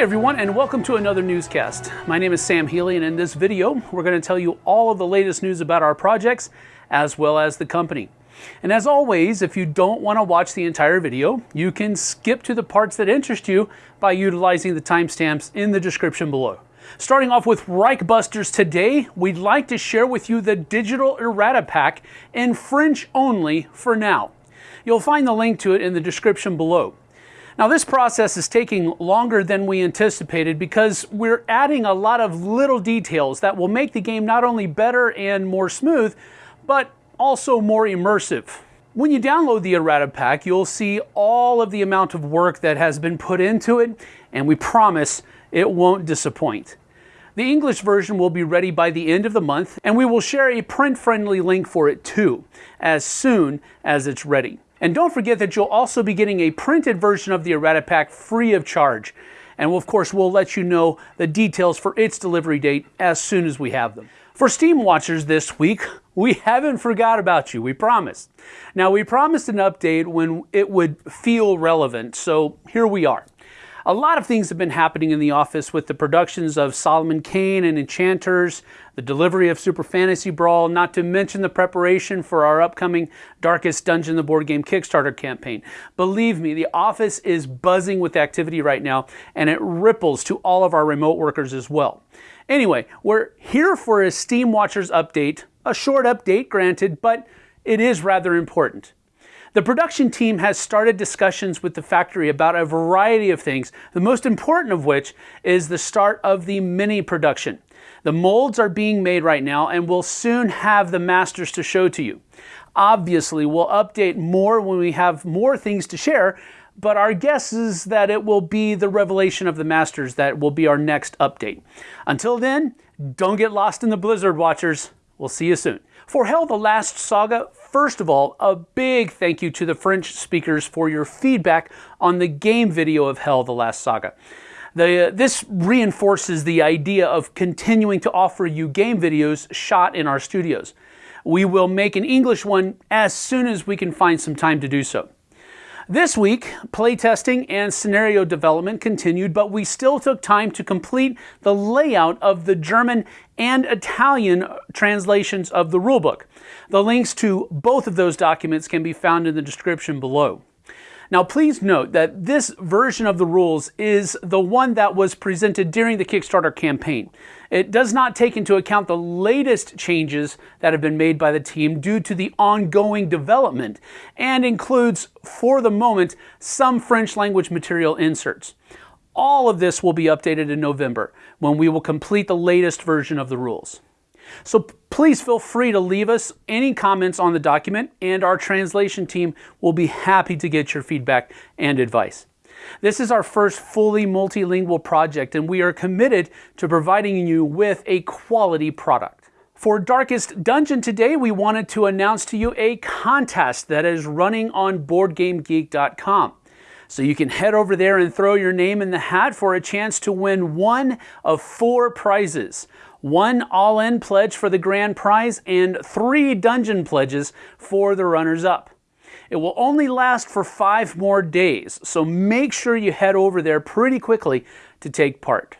Hey everyone, and welcome to another newscast. My name is Sam Healy, and in this video, we're going to tell you all of the latest news about our projects, as well as the company. And as always, if you don't want to watch the entire video, you can skip to the parts that interest you by utilizing the timestamps in the description below. Starting off with Reichbusters today, we'd like to share with you the digital errata pack in French only for now. You'll find the link to it in the description below. Now this process is taking longer than we anticipated because we're adding a lot of little details that will make the game not only better and more smooth, but also more immersive. When you download the errata pack, you'll see all of the amount of work that has been put into it, and we promise it won't disappoint. The English version will be ready by the end of the month, and we will share a print-friendly link for it too, as soon as it's ready. And don't forget that you'll also be getting a printed version of the errata pack free of charge. And of course, we'll let you know the details for its delivery date as soon as we have them. For Steamwatchers this week, we haven't forgot about you, we promise. Now, we promised an update when it would feel relevant, so here we are. A lot of things have been happening in the office with the productions of Solomon Kane and Enchanters, the delivery of Super Fantasy Brawl, not to mention the preparation for our upcoming Darkest Dungeon the board game Kickstarter campaign. Believe me, the office is buzzing with activity right now, and it ripples to all of our remote workers as well. Anyway, we're here for a Steamwatchers update, a short update granted, but it is rather important. The production team has started discussions with the factory about a variety of things, the most important of which is the start of the mini production. The molds are being made right now and we'll soon have the masters to show to you. Obviously, we'll update more when we have more things to share, but our guess is that it will be the revelation of the masters that will be our next update. Until then, don't get lost in the blizzard, watchers. We'll see you soon. For Hel the Last Saga, first of all, a big thank you to the French speakers for your feedback on the game video of Hel the Last Saga. The, uh, this reinforces the idea of continuing to offer you game videos shot in our studios. We will make an English one as soon as we can find some time to do so. This week, playtesting and scenario development continued, but we still took time to complete the layout of the German and Italian translations of the rulebook. The links to both of those documents can be found in the description below. Now please note that this version of the rules is the one that was presented during the Kickstarter campaign. It does not take into account the latest changes that have been made by the team due to the ongoing development and includes, for the moment, some French language material inserts. All of this will be updated in November when we will complete the latest version of the rules. So please feel free to leave us any comments on the document and our translation team will be happy to get your feedback and advice. This is our first fully multilingual project and we are committed to providing you with a quality product. For Darkest Dungeon today, we wanted to announce to you a contest that is running on BoardGameGeek.com. So you can head over there and throw your name in the hat for a chance to win one of four prizes one all in pledge for the grand prize, and three dungeon pledges for the runners up. It will only last for five more days, so make sure you head over there pretty quickly to take part.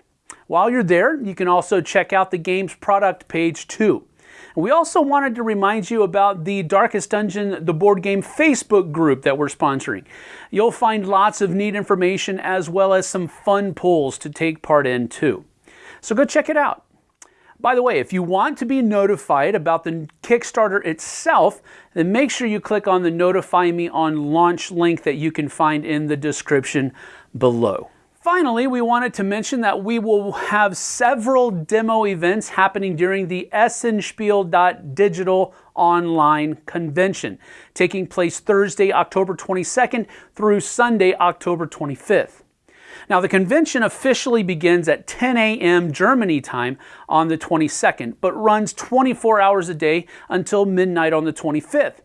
While you're there, you can also check out the game's product page too. We also wanted to remind you about the Darkest Dungeon, the board game Facebook group that we're sponsoring. You'll find lots of neat information as well as some fun polls to take part in too. So go check it out. By the way, if you want to be notified about the Kickstarter itself, then make sure you click on the Notify Me on Launch link that you can find in the description below. Finally, we wanted to mention that we will have several demo events happening during the Essenspiel.digital online convention, taking place Thursday, October 22nd through Sunday, October 25th. Now, the convention officially begins at 10 a.m. Germany time on the 22nd, but runs 24 hours a day until midnight on the 25th.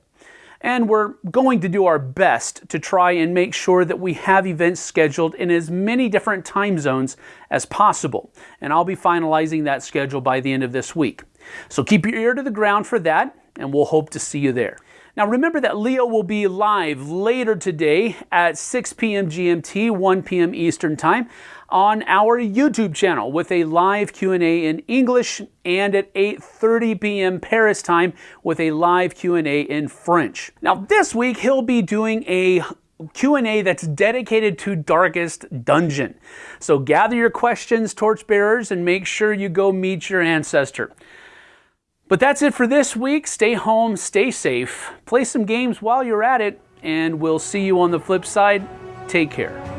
And we're going to do our best to try and make sure that we have events scheduled in as many different time zones as possible. And I'll be finalizing that schedule by the end of this week. So keep your ear to the ground for that, and we'll hope to see you there. Now remember that Leo will be live later today at 6 p.m. GMT, 1 p.m. Eastern Time. on our YouTube channel with a live Q&A in English and at 8:30 p.m. Paris time with a live Q&A in French. Now this week he'll be doing a Q&A that's dedicated to Darkest Dungeon. So gather your questions, torchbearers, and make sure you go meet your ancestor. But that's it for this week. Stay home, stay safe, play some games while you're at it, and we'll see you on the flip side. Take care.